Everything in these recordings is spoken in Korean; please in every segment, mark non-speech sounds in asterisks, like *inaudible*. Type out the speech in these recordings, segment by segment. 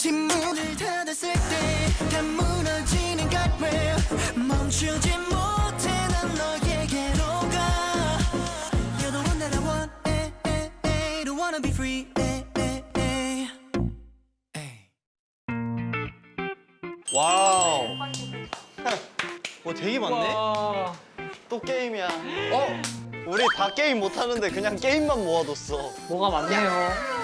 침문을 닫았을 때다 무너지는 guardrail 멈추지 못해 난 너에게로 가 You're the one that I want eh, eh, eh, Don't wanna be free eh, eh, eh. Wow. *laughs* 뭐 되게 많네. 와. 또 게임이야. 어? 우리 다 게임 못 하는데 그냥 게임만 모아뒀어. 뭐가 많네요.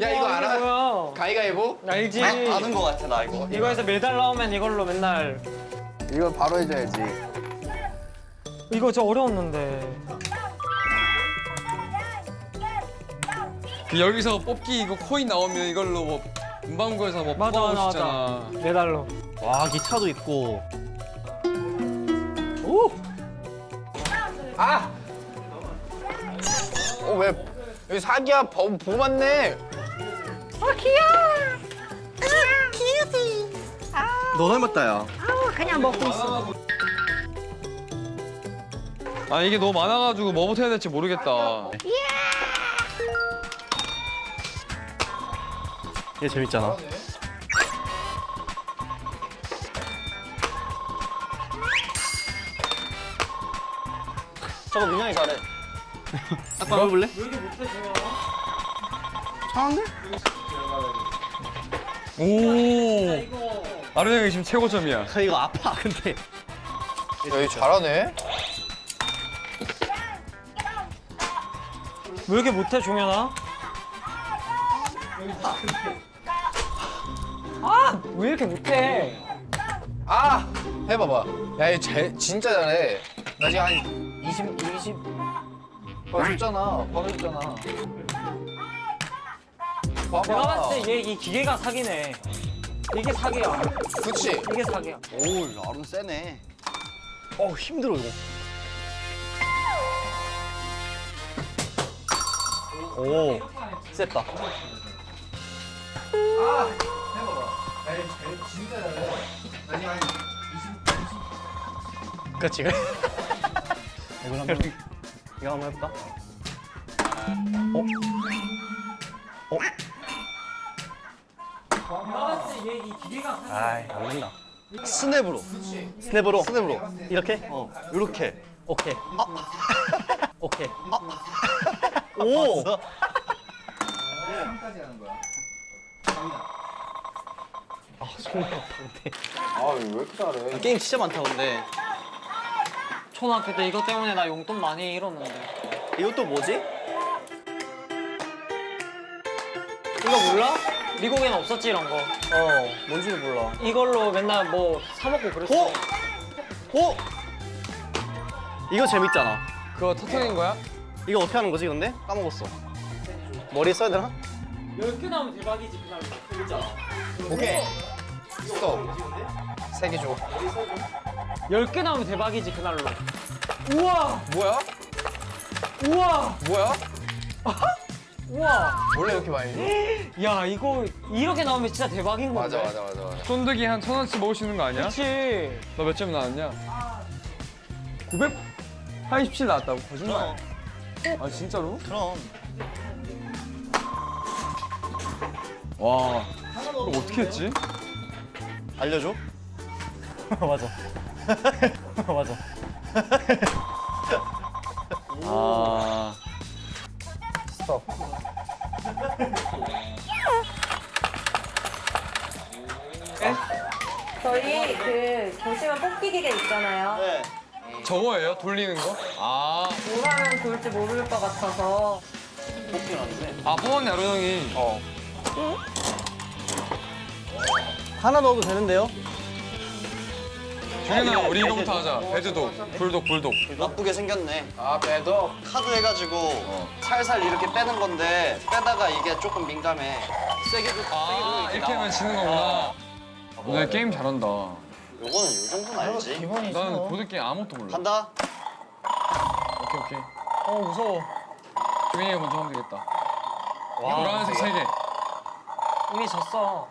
야 이거 와, 알아? 뭐야? 가위가위보? 알지. 아, 아는 거 같아 나 이거. 이거에서 메달 나오면 이걸로 맨날 이거 바로 해줘야지. 이거 진짜 어려웠는데. 그 여기서 뽑기 이거 코인 나오면 이걸로 뭐 문방구에서 뭐 맞아 맞아. 맞아. 메달로. 와 기차도 있고. 아! 어 왜? 여기 사기야 보, 보 맞네. 너 닮았다 야. 아 이게 너무 많아가지고 뭐부터 해야 될지 모르겠다. 얘 재밌잖아. 저거 민영이 잘해. 아빠 *laughs* 해볼래? 오. 아르 형이 지금 최고점이야. 저 이거 아파 근데. 야 이거 잘하네. 왜 이렇게 못해 종현아? 아! 왜 이렇게 못해? 아! 해봐봐. 야 이거 제, 진짜 잘해. 나 지금 한 20, 20. 봐줬잖아. 봐줬잖아. 봐봐. 내가 봤을 때 얘 이 기계가 사기네. 이게 사기야. 그치? 이게 사기야. 오 아름 세네. 어 힘들어 이거. 오 셌다. 그렇지. 이걸 한번 이거 한번 해볼까? 어? 어? 내가 봤을 때얘이 기계가 사기. 아이 안 된다. 스냅으로. 스냅으로. 스냅으로. 이렇게? 어. 이렇게. 오케이. 오케이. 오. 아, 손이 아파근데. 아왜 이렇게 잘해? 게임 진짜 많다 근데. 초등학교 때 이것 때문에 나 용돈 많이 잃었는데. 이것도 뭐지? 이거 몰라? 미국에는 없었지 이런 거. 어, 뭔지도 몰라. 이걸로 맨날 뭐 사 먹고 그랬어. 어? 어? 이거 재밌잖아. 그거 터트린 거야? 이거 어떻게 하는 거지 근데? 까먹었어. 머리에 써야 되나? 10개 나오면 대박이지 그날. 진짜. 오케이. 스톱. 세개 줘. 10개 나오면 대박이지 그날로. 우와! 뭐야? 우와! 뭐야? *laughs* 우와! 원래 이렇게 많이 줘? *gasps* 야 이거 이렇게 나오면 진짜 대박인 건데. 맞아 맞아 맞아 맞아. 쫀득이 한 천 원씩 먹을 수 있는 거 아니야? 그렇지. 너 몇 점 나왔냐? 987 나왔다고? 거짓말. 아 진짜로? 그럼. 와. 이거 어떻게 했지? 알려줘? *laughs* 맞아. *laughs* 맞아. *laughs* 아. 스톱. 저희 그 보시면 뽑기 기계 있잖아요. 네. 저거예요? 돌리는 거? 아. 뭐라면 돌지 모를 것 같아서 뽑긴 하는데. 아 뽑았네 아르 형이. 어. 하나 넣어도 되는데요? 중현아 우리 이거부터 하자. 배드독, 불독, 불독. 나쁘게 생겼네. 아 배도. 카드 해가지고 살살 이렇게 빼는 건데 빼다가 이게 조금 민감해. 세게 도아 이렇게 하면 지는 거구나. 오늘 게임 잘한다. 요거는 요 정도는 알지. 기본이지. 나는 보드게임 아무것도 몰라. 간다. 오케이 오케이. 어 무서워. 중현이가 먼저 하면 되겠다. 와. 노란색 세 개. 이미 졌어.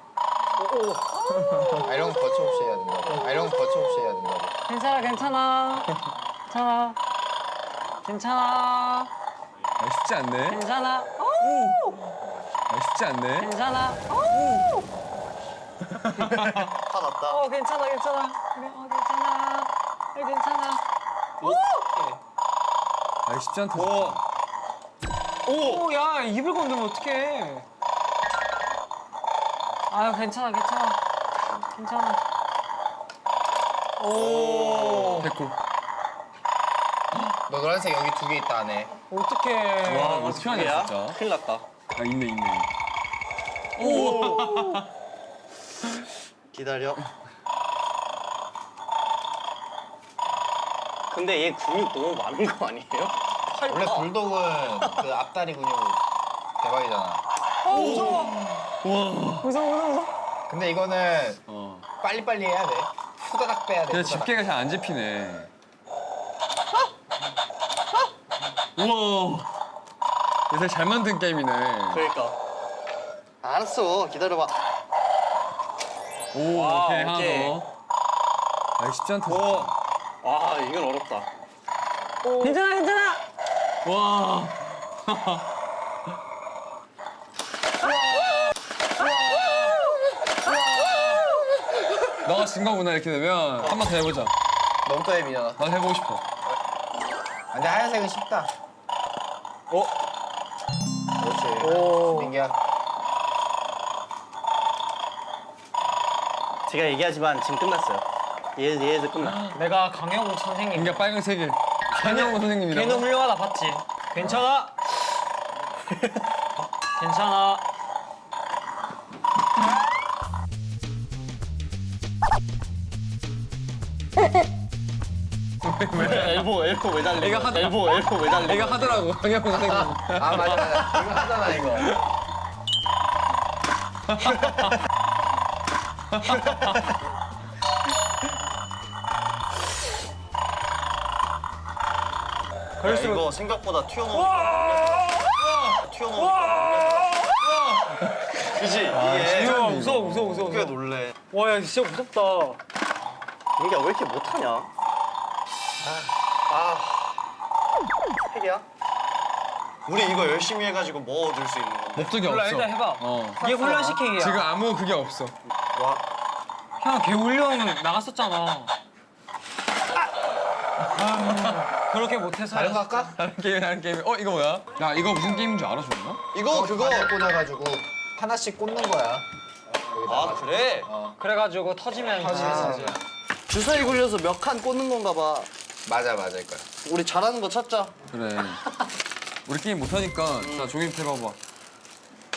아 이런 거 거침없이 해야 된다고. 아 이런 거 거침없이 해야 된다고. 괜찮아 괜찮아. 괜찮아. 괜찮아. 쉽지 않네. 괜찮아. 아, 쉽지 않네. 괜찮아. 화났다. 어 괜찮아 괜찮아. 그래 어 괜찮아. 어, 괜찮아. 아, 쉽지 않다. 오, 야 입을 건드면 어떡해? 아유 괜찮아 괜찮아 괜찮아. 오 백골. 너 노란색 여기 두 개 있다 안에. 어떡해. 와, 어떻게 하냐, 진짜. 큰일 났다. 아, 있네, 있네. 기다려. 근데 얘 근육 너무 많은 거 아니에요? 원래 불독은 그 앞다리 근육 대박이잖아. 무서워 무서워 무서워. 근데 이거는 어. 빨리빨리 해야 돼. 후다닥 빼야 돼. 근데 후다닥. 집게가 잘 안 집히네. 우와. 요새 잘 만든 게임이네. 그러니까. 알았어. 기다려봐. 오, 와, 오케이, 하나 오케이. 더. 아, 쉽지 않다. 오. 와, 이건 어렵다. 괜찮아 괜찮아. 와. *laughs* 너가 진 거구나 이렇게 되면 한 번 더 해보자. 너무 또 해미잖아. 나도 해보고 싶어. 근데 하얀색은 쉽다. 어? 그렇지. 오. 민기야. 제가 얘기하지만 지금 끝났어요. 얘, 얘도 끝나. 내가 강영욱 선생님. 민기야 빨간색일. 한영호 선생님이랑. 걔는 훌륭하다 봤지. 괜찮아. *laughs* 괜찮아. 엘보, 엘보 왜 달래? 얘가 하다. 엘보, 엘보 왜 달래? 내가 하더라고 한영호 선생님. 아 맞아 맞아. 이거 하잖아 이거. *laughs* *laughs* 야, 이거 생각보다 튀어나오니까 튀어나오니까 그지? 이게 무서워 무서워 무서워 무서워. 꽤 놀래. 와야 진짜 무섭다. 민기야 왜 이렇게 못하냐? 아, 세 개야? 우리 이거 열심히 해가지고 뭐 얻을 수 있는 건데? 목적이 없어. 일단 해봐. 어. 이게 혼란시키기야. 지금 아무 그게 없어. 와, 형 개훈련 나갔었잖아. 아, 그렇게 못해서. 다른 거 할까? 다른 게임 다른 게임. 어 이거 뭐야? 야 이거 무슨 게임인 줄 알아 줬나? 이거 그거. 바늘 꽂아가지고 하나씩 꽂는 거야. 아 그래? 그래가지고 터지면 터지면서. 이제 주사위 굴려서 몇 칸 꽂는 건가 봐. 맞아 맞아 이거. 우리 잘하는 거 찾자. 그래. 우리 게임 못하니까 자 종이 해봐봐.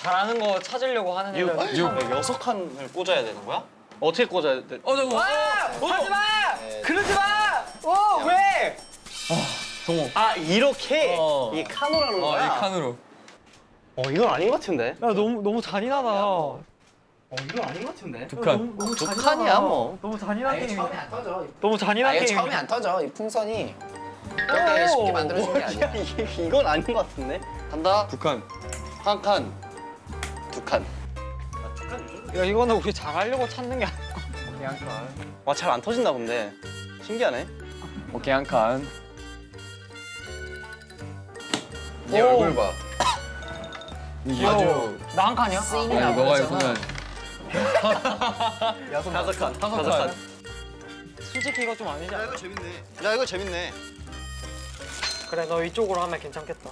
잘하는 거 찾으려고 하는 이거 애들. 이거 여섯 칸을 꽂아야 되는 거야? 어떻게 꽂아야 돼? 어 저거. 하지 마! 그러지 마! 어 왜? 동호. 아 이렇게 어. 이 칸으로라는 어 거야? 이 칸으로. 어 이건 아닌 것 같은데. 야 너무 너무 잔인하다. 어 이건 아닌 것 같은데. 두 칸. 너무 두 잔인하다. 칸이야, 뭐. 너무 잔인한 게임. 처음에 안 터져. 너무 잔인한 아 이거 게임. 처음에 안 터져. 이 풍선이 그렇게 쉽게 만들어진 게 아니야. *laughs* 이- 이건 아닌 것 같은데. 간다. 두 칸. 한 칸, 두 칸. 야 이거는 우리 잘하려고 찾는 게 아니야. 와잘 안 터진다 근데. 신기하네. 오케이 한 칸. 얘 오. 얼굴 봐. 아주 나 한 칸이야? 아니 너가 나버렸잖아. 보면 다섯 칸. 다섯 칸. 칸. 솔직히 이거 좀 아니지 않아? 이거 재밌네. 야 이거 재밌네. 그래 너 이쪽으로 하면 괜찮겠다.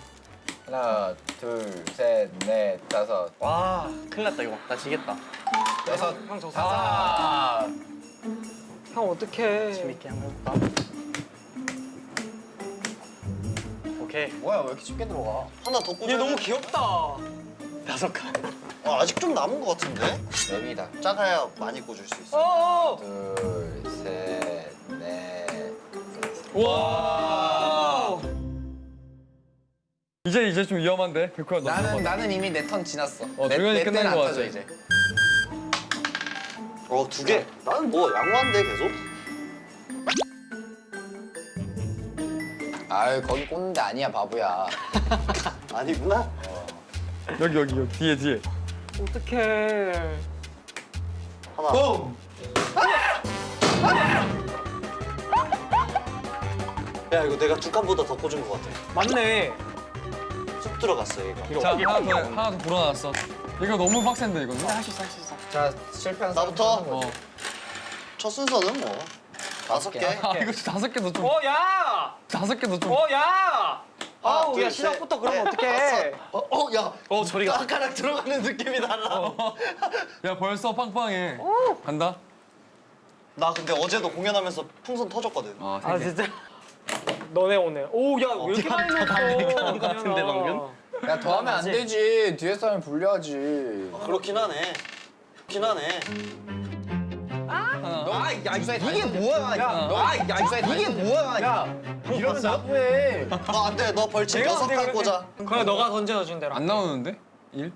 하나, 둘, 셋, 넷, 다섯, 와 큰일 났다 이거. 나 지겠다. 여섯. 형저 아, 형 어떡해. 재밌게 한번 해볼까? 오케이. 뭐야 왜 이렇게 쉽게 들어가? 하나 더 꽂아. 얘 너무 귀엽다. 다섯 칸. 아, 아직 좀 남은 것 같은데? 여기다. 작아야 많이 꽂을 수 있어. 어어. 둘, 셋, 넷. 와. 이제 이제 좀 위험한데 백호야 너. 나는. 나는 이미 내 턴 지났어. 어, 내, 내 끝난 때는 것안 같아. 터져 이제. 어, 두 개. 나는 뭐 양호한데 계속? 아유 거기 꽂는 데 아니야 바보야. *laughs* 아니구나. 여기 여기 여기 뒤에 뒤에. 어떡해. 하나. 야, 이거 내가 두 칸보다 더 꽂은 것 같아. 맞네. 훅 들어갔어 얘가. 자 하나 더 하나 더 불어놨어. 이거 너무 빡센데 이거는. 할수 있어 할 수 있어. 자 실패한 사람 나부터? 어. 첫 순서는 뭐 다섯 개. 아 이거 다섯 개도 좀 어 야! 다섯 개도 좀. 어 야! 아우 둘, 야 셋, 시작부터 그러면 넷, 어떡해? 다섯. 어, 어, 야. 어 저리가. 손가락 들어가는 느낌이 달라. 야 벌써 빵빵해. 간다. 나 근데 어제도 공연하면서 풍선 터졌거든. 아, 아 진짜. 너네 오늘. 오야 왜 이렇게 많이 냈어? 하는 것 같은데, 방금? 야 더 하면 안 되지. 뒤에 사람 불려야지. 그렇긴 하네. 그렇긴 하네. 너 아, 야, 이게 뭐야? 야, 너, 아, 야, 이게 뭐야? 야, 이러면 나쁘해. 너안 돼. 너 벌칙 여섯 칸 꽂아. 그래 너가 던져준 대로. 안 나오는데? 일?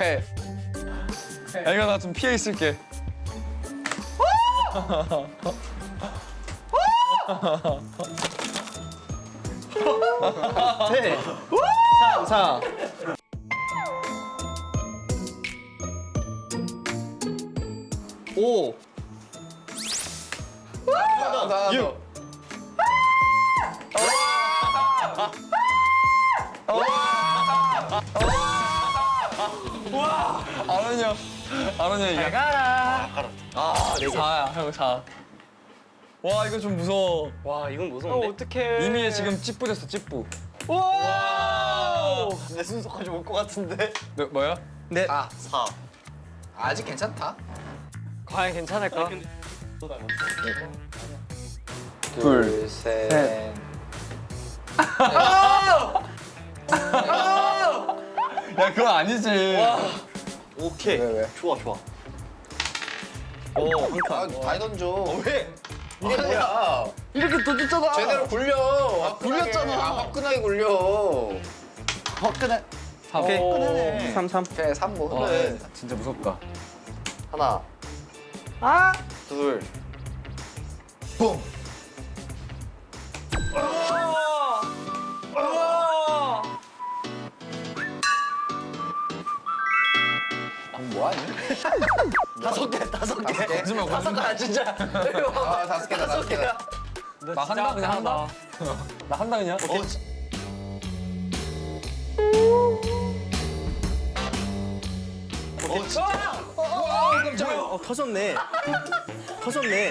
왜? *laughs* 야 이거 나 좀 피해 있을게. 네. 자, 오. 자, 자, 자. 아론이 형. 아론이 형이. 잘 가라. 아, 네 개. 4야 형 4. 와 이거 좀 무서워. 와, 이건 어 무서운데. 어떡해. 이미 지금 찌뿌됐어 찌뿌. 오. 내 순서까지 올 것 같은데. 네, 뭐야? 네. 아, 사. 아직 괜찮다. 과연 괜찮을까? 둘, 셋. 야 그거 아니지. 오케이. 왜, 왜? 좋아, 좋아. 오, 한 아, 칸. 다 던져. 왜? 이게 뭐야? 이렇게 던졌잖아. 제대로 굴려. 화끈하게. 굴렸잖아. 아, 화끈하게 굴려. 화끈해. 삼. 오케이. 화끈하네. 3 3. 그래, 3보. 와, 그래. 진짜 무섭다. 하나, 아. 둘. 뿡. 뭐하니? 다섯 개, 다섯 개. 다섯 개? 거짓말 다섯 개, 아, 진짜. 아, 다섯 개다, 다섯 개다. 나 한다 그냥 한다. 나 한다 그냥. 어, 지- 어, 진짜. 어 터졌네. 터졌네.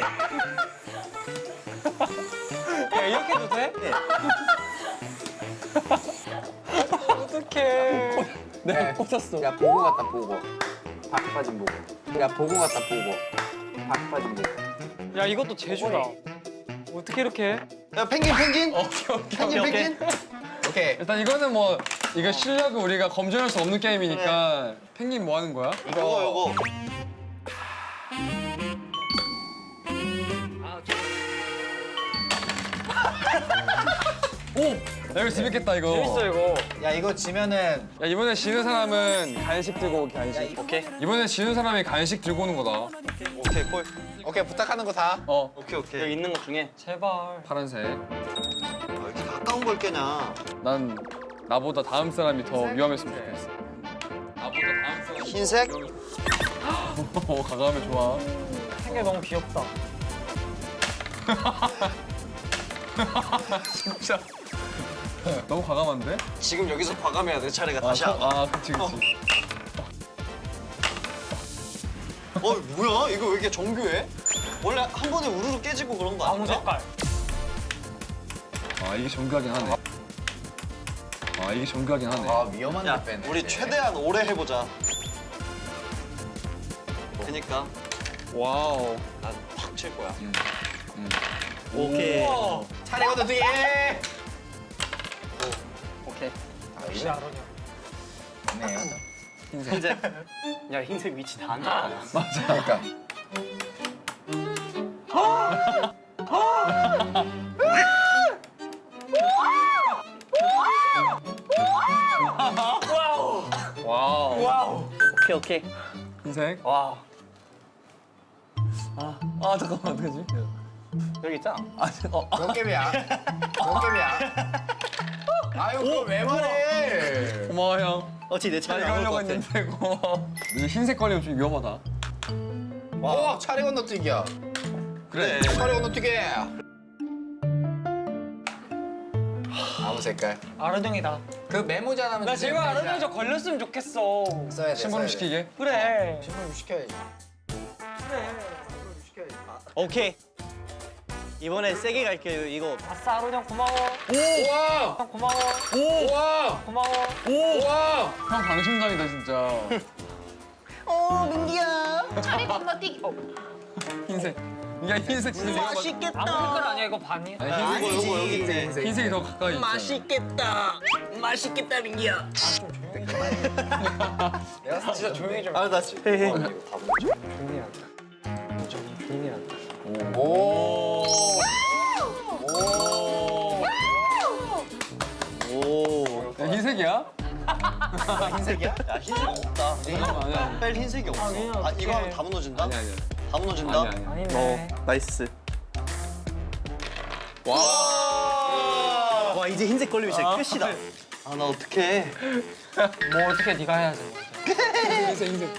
야 이렇게 해도 돼? *laughs* 어떡해. 네. 꽂혔어. 야, 보고 갔다, 보고. 박 빠진 보고. 야, 보고 갔다, 보고. 박 빠진 보고. 야 이것도 제주다. 어떻게 이렇게 해? 야, 펭귄, 펭귄. 오케이 오케이. 펭귄, 펭귄. 오케이. 일단 이거는 뭐 이거 실력을 우리가 검증할 수 없는 게임이니까 펭귄 뭐 하는 거야? 이거, 이거. 이거 재밌겠다 이거. 재밌어 이거. 야, 이거 지면은 야 이번에 지는 사람은 간식 들고 오기 간식. 오케이. 이번에 지는 사람이 간식 들고 오는 거다. 오케이, 콜. 오케이, 부탁하는 거 다. 어 오케이, 오케이. 여기 있는 것 중에 제발. 파란색. 아, 왜 이렇게 가까운 걸 깨냐. 난 나보다 다음 사람이 더 위험했으면 좋겠어. 나보다 다음 사람이 흰색? 어 가감해 좋아. 생겨 너무 귀엽다. *laughs* 진짜. *laughs* 너무 과감한데? 지금 여기서 과감해야 내 차례가 다시 아, 안 와. 아 그치 그치. 어, 뭐야? 이거 왜 이렇게 정교해? 원래 한 번에 우르르 깨지고 그런 거 아무 아닌가? 색깔. 아 이게 정교하긴 하네. 아 이게 정교하긴 하네. 아, 위험한 야, 데 빼네. 우리 최대한 오래 해보자. 그니까 wow. 난 확 칠 거야. 오케이. 차례 건너 뒤에. 오케이. 아, 역시 아론이야. 네. 흰색. 야 흰색 위치 다 안다. *laughs* 그러니까. Wow. 오케이 오케이. 흰색. 와아 잠깐만 어떡하지? 여기 있잖아. 아 어. 몇 개이야? 몇 개이야? 아유 그왜 어? 말해? 고마워 형. 어찌 내 차례 안 걸려고 했는데 고마워. 흰색 걸리면 좀 위험하다. 와 오, 차례 건너뛰기야. 그래. 네, 차례 건너뛰기. 아무 색깔. 아론 형이다. 그 메모자 하면 나 제발 아론 형저 걸렸으면 좋겠어. 써야 돼. 심부름 시키게. 그래. 어, 심부름 시켜야지. 그래. 심부름 시켜야지. 오케이. 이번에 세게 갈게요. 이거 아싸 아르동 고마워. 우와! 형 고마워. 우와! 고마워. 우와! 형 방심당이다 진짜. *laughs* 어 민기야. 다리 건너뛰기. 흰색. 이게 흰색 진짜. 아무 색깔 아니야 이거 반이. 아니, 아니지. 흰색. 이거 여기 있네. 흰색이 더 가까이. 맛있겠다. 맛있겠다 민기야. 내가 진짜 조용히 좀. 아, 나 해. 오. 오. 야, 흰색이야? 흰색이야? 야 흰색 없다. 아니야. 뺄 흰색이 없어. 아니야, 아 이거 하면. 다 무너진다? 아니야 아니야. 다 무너진다? 아니야 아니야. 아니네. Nice. 와. 와 이제 흰색 걸리면 진짜 끝이다. 아 나 어떡해. 뭐 어떻게 네가 해야지. *laughs* 흰색 흰색.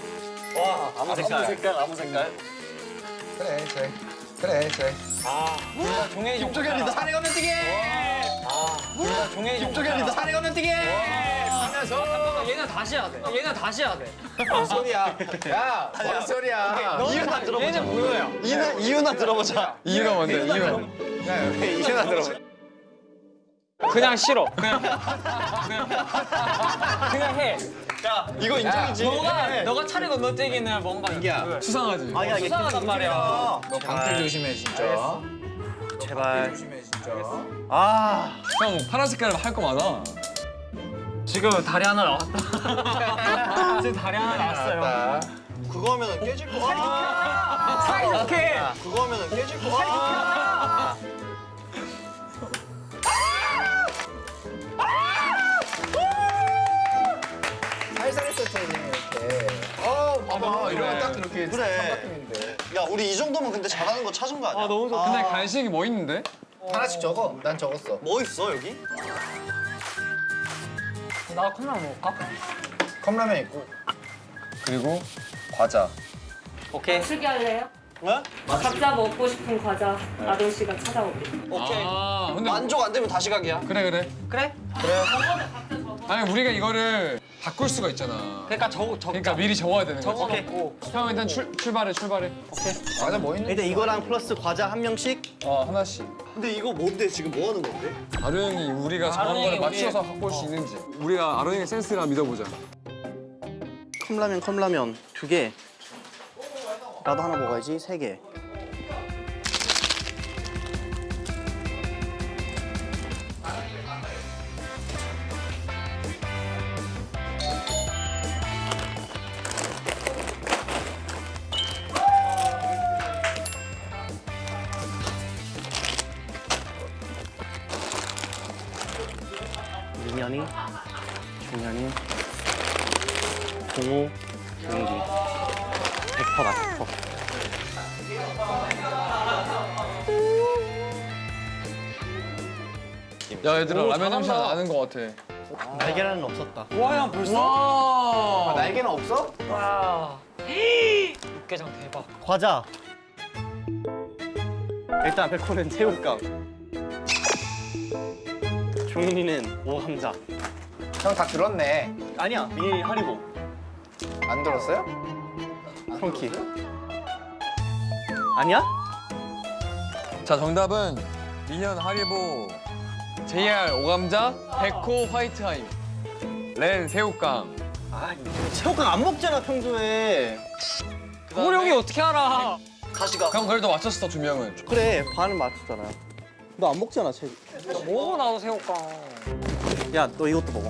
와 아무 색깔. 색깔 아무 색깔. 그래, 그래. 그래, 그래. 종현이 좀 김종현이다. 산에 가면 뛰게. 종현이 좀 김종현이다. 산에 가면 뛰게. 하면서 잠깐만 얘는 다시 해야 돼. 얘는 다시 해야 돼. 뭔 소리야? 야, 뭔 소리야? 이유나 들어보자. 얘는 뭐야? 이유나 이유나 들어보자. 이유가 뭔데? 이유가. 야, 이해나 들어봐. 그냥 싫어. 그냥 그냥 그냥 해. 야 이거 인정이지. 너가 너가 차례 건너뛰기는 뭔가 민기야. 수상하지. 아니야 이게 수상하단 말이야. 너 방패 조심해, 진짜. 제발. 조심해, 진짜. 아. 형 파란 색깔 할 거 많아. 지금 다리 하나 나왔다. *laughs* 지금 다리 하나 나왔어요. 알았다. 그거 하면은 깨질 거. 사이좋게. 그거 하면은 깨질 거. 살살 어, 봐봐. 이러면 딱 그렇게 그래. 삼각형인데. 야 우리 이 정도면 근데 잘하는 거 찾은 거 아니야? 아 너무 좋다. 근데 간식이 뭐 있는데? 하나씩 적어. 난 적었어. 뭐 있어 여기? 나 컵라면 먹을까? 컵라면 있고. 그리고 과자. 오케이. 어떻게 할래요? 네? 각자 먹고 싶은 과자 아동 씨가 찾아오게. 오케이. 아 근데 만족 안 되면 다시 가기야. 그래 그래. 그래? 아니 우리가 이거를 바꿀 수가 있잖아. 그러니까 적 적. 그러니까 미리 적어야 되는 거지. 적어놓고. 형 일단 출, 출발해 출발해. 과자 뭐 있는? 일단 이거랑 플러스 과자 한 명씩. 어 하나씩. 근데 이거 뭔데 지금 뭐 하는 건데? 아루 형이 우리가 아루 거를 맞춰서 갖고 올 수 있는지. 우리가 아루 형의 센스라 믿어보자. 컵라면 컵라면 두 개. 나도 하나 먹어야지 세 개. 100%다 100%. 야 얘들아 오, 라면 냄새. 나는 거 같아. 날계란은 없었다. 와, 형 벌써? 와. 날개는 없어? 와. 육개장 대박. 과자. 일단 백호는 새우깡. 종민이는 오감자. 형 다 들었네. 아니야, 민현이 하리보. 안 들었어요? 프론키. 아니야? 자 정답은 미현 하리보, JR 오감자, 백호 화이트하임, 렌 새우깡. 아, 새우깡 안 먹잖아 평소에. 그걸 형이 어떻게 알아? 다시 가. 그럼 그래도 맞췄어 두 명은. 그래, 반은 맞췄잖아. 너 안 먹잖아, 책. 먹어 나도 새우깡. 야, 너 이것도 먹어.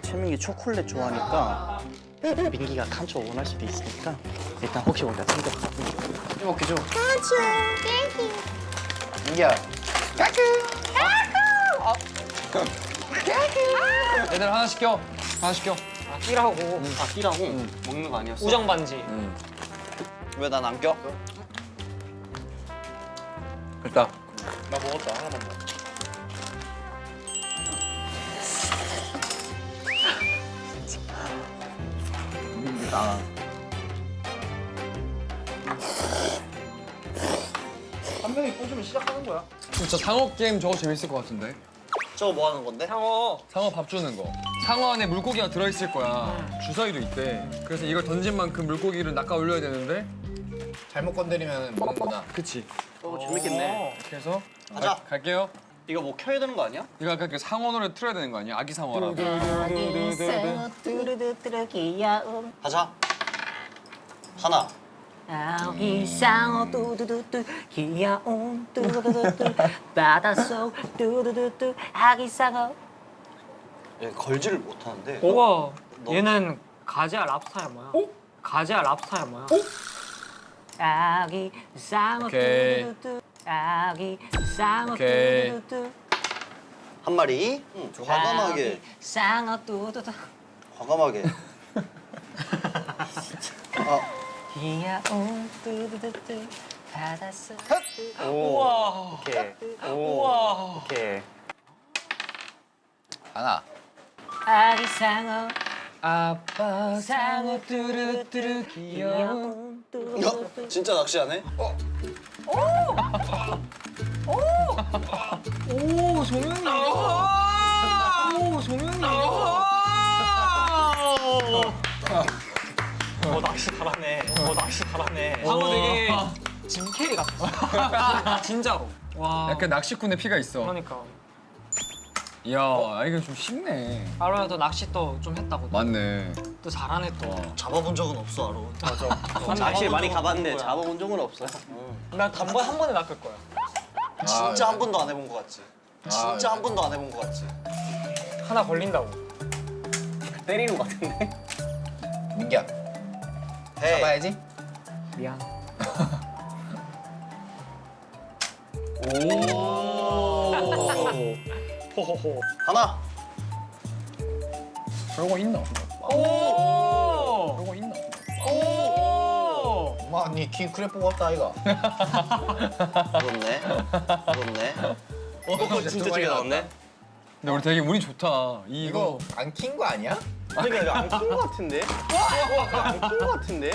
최민기 초콜릿 좋아하니까 민기가 칸초 원할 수도 있으니까 일단 혹시 모르니까 챙겼어. 이먹기 줘. Thank you. 민기야. 얘들 하나 시켜. 하나 시켜. 아, 끼라고. 아, 끼라고? 먹는 거 아니었어? 우정 반지. 왜난 안 껴? 됐다. 나 먹었다. 하나만 먹 어. 나. 한 명이 꽂으면 시작하는 거야. 진짜 상어 게임 저거 재밌을 것 같은데. 저거 뭐 하는 건데? 상어. 상어 밥 주는 거. 상어 안에 물고기가 들어있을 거야. 주사위도 있대. 그래서 이걸 던진 만큼 물고기를 낚아 올려야 되는데. 잘못 건드리면 먹는구나. 그치. 어, 재밌겠네. 해서 가자. 가- 갈게요. 이거 뭐 켜야 되는 거 아니야? 이거 아까 그 상어 노래 틀어야 되는 거 아니야? 아기. 뚜루뚜루 귀여움 가자. 하나. 아기 상어 뚜두두뚜 귀여움 뚜두두뚜 바닷속 뚜두두뚜 아기 상어 얘 걸지를 못하는데. 우와. 얘는 가지야 랍스타야 뭐야? 가지야 랍스타야 뭐야? 아기 상어 오케이. 뚜두두뚜 오케이. 뚜두두뚜 한 마리. 응, 과감하게. 아기상어 뚜두두 과감하게. *laughs* 아, 귀여움 뚜두두뚜 바닷속 우와. 오케이. 우와. 오케이. 하나. 아기상어 아빠 상어 뚜루뚜루 귀여움 뚜두두뚜 어? 진짜 낚시하네? 어? 오 종현이. 오 종현이. 어 낚시 잘하네. 어 낚시 잘하네. 방금 되게 짐 캐리 같았어. *laughs* 진짜로. 와. 약간 낚시꾼의 피가 있어. 그러니까. 이야, 아, 이거 좀 쉽네. 아로야 너 낚시 또 좀 했다고. 맞네. 또 잘하네 또. 잡아본 적은 없어, 아로. 낚시 많이 가봤는데. 잡아본 적은 없어요. 난 단번에 한 번에 낚을 거야. 진짜 한 번도 안 해본 거 같지? 아, 진짜 한 번도 안 해본 거 같지? 하나 걸린다고. 때리는 것 같은데? 민기야. 해. 잡아야지. 미안. *laughs* *laughs* 호호호. 하나. 별거 있나? 오. 별거 있나? 오. 엄마, 니키 크랩 뽑았다, 이가. 그렇네. 그렇네. 어, 진짜 저게 나왔네? 근데 우리 되게 운이 좋다. 이 이거 이거 안 킨 거 아니야? 그러니까 이거 안킨것 같은데? 안킨것 같은데?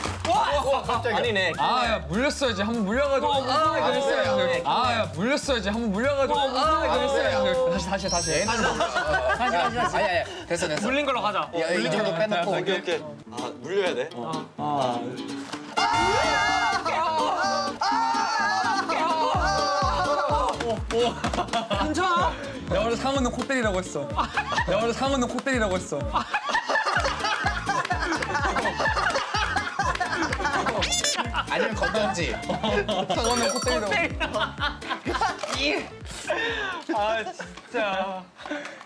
아니네. 아, 야, 물렸어야지. 한번 물려가지고. 아, 아, 그랬어야지. 뭐야. 아, 야, 물렸어야지. 한번 물려가지고. 아, 그랬어야지. 다시, 다시, 다시. 얘는 다시, 다시, 다시. 아니, 아니, 됐어, 됐어. 물린 걸로 가자. 야, 이 정도 빼놓고. 오케이, 오케이. 아, 물려야 돼? 괜찮아? 내가 원래 상어는 코 때리라고 했어. 내가 원래 상어는 코 때리라고 했어. 아니면 건던지. 상어는 코 때리라고. 아 진짜.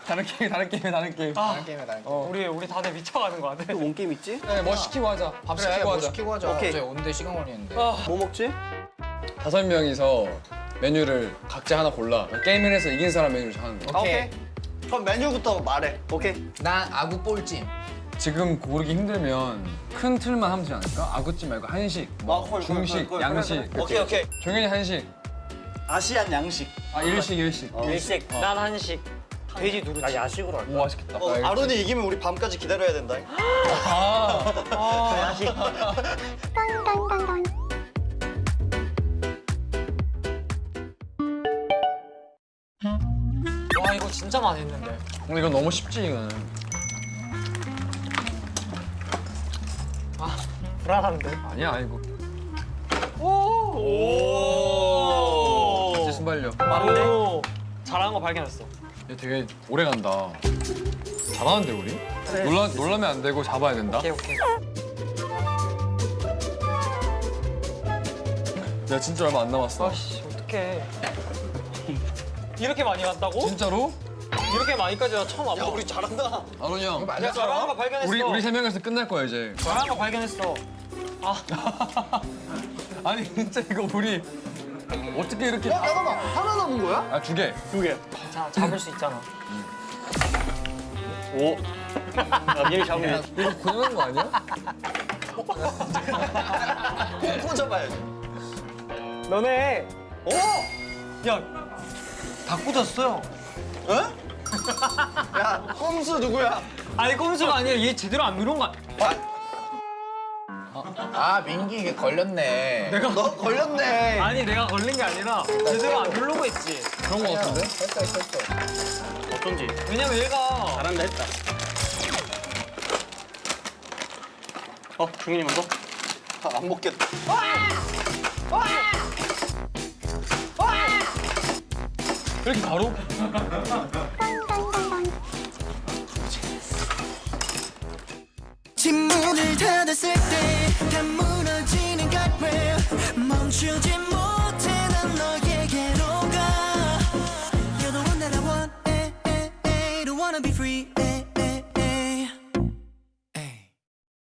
다른 게임, 다른 게임, 다른 게임. 다른 게임에 다른 게임. 우리 우리 다들 미쳐가는 거 같아. 뭔 게임 있지? 네, 뭐 시키고 하자. 밥 그래, 시키고 뭐 하자. 시키고 하자. 오케이. 오는데 시간 걸리는데. 뭐 먹지? 다섯 명이서 메뉴를 각자 하나 골라. 게임을 해서 이긴 사람 메뉴를 하는 거야. 오케이. 그럼 메뉴부터 말해. 오케이. 난 아구 볼찜. 지금 고르기 힘들면 큰 틀만 하면 되지 않을까? 아구찜 말고 한식, 뭐 아, 콜, 콜, 중식, 콜, 콜. 양식. 그래, 그래. 오케이, 오케이. 종현이 한식, 아시안 양식. 아 일식, 일식. 일식. 난 한식. 돼지 누르지. 나 야식으로 할까? 오 맛있겠다. 어, 아, 아론이 이기면 우리 밤까지 기다려야 된다. 와 이거 진짜 많이 했는데. 근데 이건 너무 쉽지 이거는. 불안한데. 아니야 이거. 오. 이제 순발력. 맞네. 잘하는 거 발견했어. 얘 되게 오래 간다. 잘하는데 우리? 놀라 놀라면 안 되고 잡아야 된다. 오케이 오케이. 야 진짜 얼마 안 남았어. 아씨 어떡해. 이렇게 많이 왔다고? 진짜로? 이렇게 많이까지 나 처음 안 야, 봐. 우리 잘한다. 아론 형. 맞아? 잘하는 거 발견했어. 우리 우리 세 명에서 끝날 거야 이제. 잘하는 거 발견했어. *laughs* 아니 진짜 이거 우리 어떻게 이렇게? 잠깐만, 하나 남은 거야? 아 두 개. 자 잡을 수 있잖아. 오. *laughs* 야, 미리 잡으면 이거 고정한 거 아니야? *laughs* 코 잡아야지. 너네. 오. 야. 다 꽂았어요. 어? 야, 꼼수 누구야? 아니 꼼수가 아니라 얘 제대로 안 누른 거. 아니야. 아 민기 이게 걸렸네. 내가 너 걸렸네. 아니 내가 걸린 게 아니라 제대로 안 누르고 했지. 그런 거 같은데? 했다 했어 했어. 어쩐지 왜냐면 얘가 잘한다 했다. 어, 중인이 먼저. 아, 안 먹겠다. 이렇게 바로? *laughs* 침문을 닫았을 때 다 무너지는 guardrail 멈추지 못해 난 너에게로 가 You're the one that I want, eh, eh, eh, don't wanna be free, eh,